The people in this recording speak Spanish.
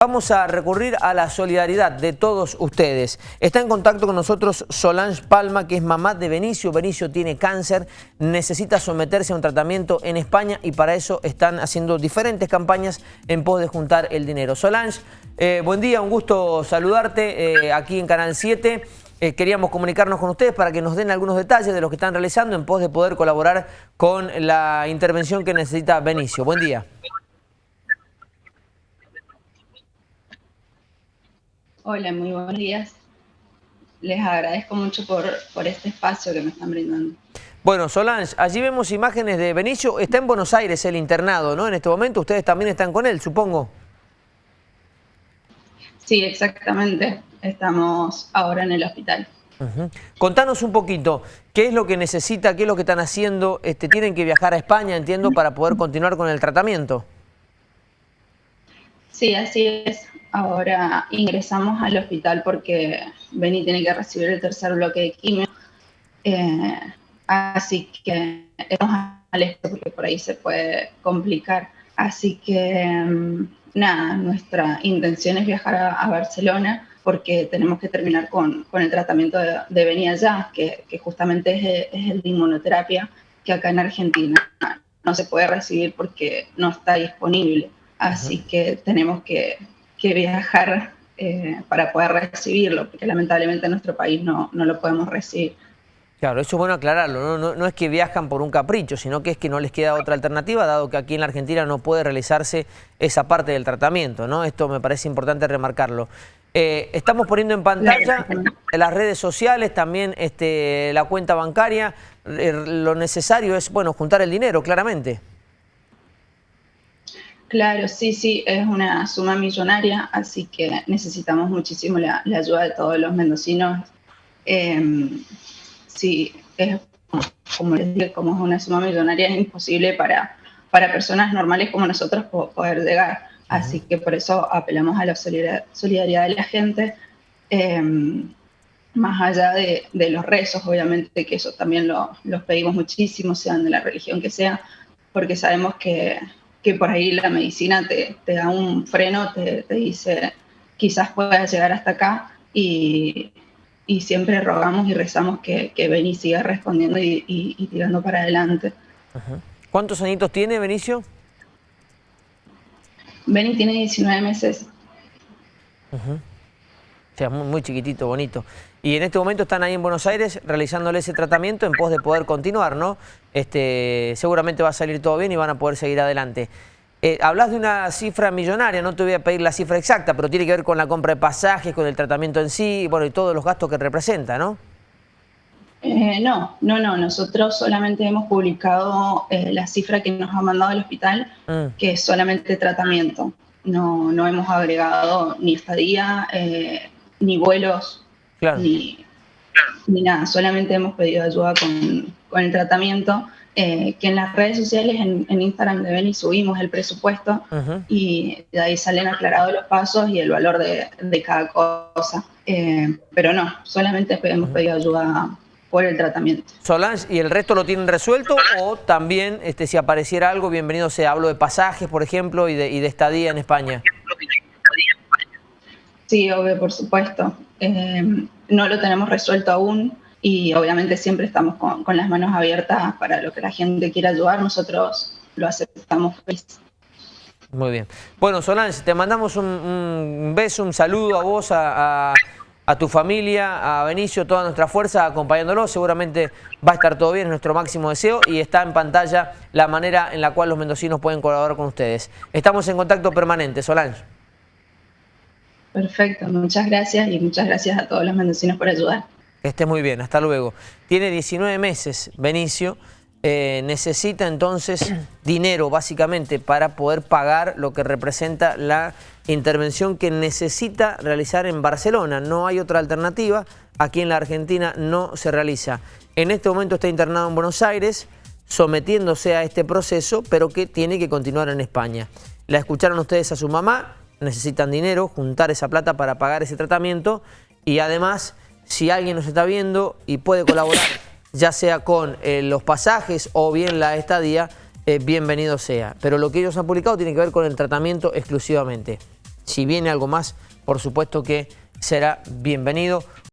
Vamos a recurrir a la solidaridad de todos ustedes. Está en contacto con nosotros Solange Palma, que es mamá de Benicio. Benicio tiene cáncer, necesita someterse a un tratamiento en España y para eso están haciendo diferentes campañas en pos de juntar el dinero. Solange, eh, buen día, un gusto saludarte eh, aquí en Canal 7. Eh, queríamos comunicarnos con ustedes para que nos den algunos detalles de lo que están realizando en pos de poder colaborar con la intervención que necesita Benicio. Buen día. Hola, muy buenos días. Les agradezco mucho por, por este espacio que me están brindando. Bueno, Solange, allí vemos imágenes de Benicio. Está en Buenos Aires el internado, ¿no? En este momento ustedes también están con él, supongo. Sí, exactamente. Estamos ahora en el hospital. Contanos un poquito, ¿qué es lo que necesita, qué es lo que están haciendo? Este, ¿Tienen que viajar a España, entiendo, para poder continuar con el tratamiento? Sí, así es ahora ingresamos al hospital porque Beni tiene que recibir el tercer bloque de quimio. Eh, así que estamos al este porque por ahí se puede complicar. Así que mm, nada, nuestra intención es viajar a, Barcelona porque tenemos que terminar con, con el tratamiento de, de allá, que, que justamente es, es el de inmunoterapia, que acá en Argentina no se puede recibir porque no está disponible. Así que tenemos que que viajar eh, para poder recibirlo, porque lamentablemente en nuestro país no, no lo podemos recibir. Claro, eso es bueno aclararlo, ¿no? No, es que viajan por un capricho, sino que es que no les queda otra alternativa, dado que aquí en la Argentina no puede realizarse esa parte del tratamiento, ¿no? Esto me parece importante remarcarlo. Eh, estamos poniendo en pantalla las redes sociales, también este, la cuenta bancaria, eh, lo necesario es, bueno, juntar el dinero, claramente. Claro, sí, sí, es una suma millonaria, así que necesitamos muchísimo la, ayuda de todos los mendocinos. Em, sí, es como les digo, como es una suma millonaria, es imposible para, para personas normales como nosotros poder llegar. Así que por eso apelamos a la solidaridad de la gente, em, más allá de, los rezos, obviamente, que eso también lo, los pedimos muchísimo, sean de la religión que sea, porque sabemos que que por ahí la medicina te, da un freno, te, dice, quizás puedas llegar hasta acá y, siempre rogamos y rezamos que, que Beni siga respondiendo y, tirando para adelante. ¿Cuántos añitos tiene Benicio? Beni tiene 19 meses. O sea, muy, chiquitito, bonito. Y en este momento están ahí en Buenos Aires realizándole ese tratamiento en pos de poder continuar, ¿no? Este, seguramente va a salir todo bien y van a poder seguir adelante. Eh, hablas de una cifra millonaria, no te voy a pedir la cifra exacta, pero tiene que ver con la compra de pasajes, con el tratamiento en sí, bueno, y todos los gastos que representa, ¿no? Eh, no, no, no. Nosotros solamente hemos publicado eh, la cifra que nos ha mandado el hospital, mm. que es solamente tratamiento. No, no hemos agregado ni estadía, ni vuelos, ni, nada, solamente hemos pedido ayuda con, el tratamiento, eh, que en las redes sociales, en, Instagram de Beni subimos el presupuesto y de ahí salen aclarados los pasos y el valor de, cada cosa. Eh, pero no, solamente hemos pedido ayuda por el tratamiento. Solange, ¿y el resto lo tienen resuelto o también este, si apareciera algo, bienvenido sea, hablo de pasajes, por ejemplo, y de, y de estadía en España? Sí, obvio, por supuesto. Eh, no lo tenemos resuelto aún y obviamente siempre estamos con, las manos abiertas para lo que la gente quiera ayudar. Nosotros lo aceptamos. Muy bien. Bueno, Solange, te mandamos un, beso, un saludo a vos, a, tu familia, a Benicio, toda nuestra fuerza acompañándolo. Seguramente va a estar todo bien, es nuestro máximo deseo y está en pantalla la manera en la cual los mendocinos pueden colaborar con ustedes. Estamos en contacto permanente, Solange. Perfecto, muchas gracias y muchas gracias a todos los mendocinos por ayudar. Que esté muy bien, hasta luego. Tiene 19 meses, Benicio. Eh, necesita entonces dinero básicamente para poder pagar lo que representa la intervención que necesita realizar en Barcelona. No hay otra alternativa, aquí en la Argentina no se realiza. En este momento está internado en Buenos Aires, sometiéndose a este proceso, pero que tiene que continuar en España. La escucharon ustedes a su mamá, necesitan dinero, juntar esa plata para pagar ese tratamiento y además si alguien nos está viendo y puede colaborar ya sea con eh, los pasajes o bien la estadía, eh, bienvenido sea. Pero lo que ellos han publicado tiene que ver con el tratamiento exclusivamente. Si viene algo más, por supuesto que será bienvenido.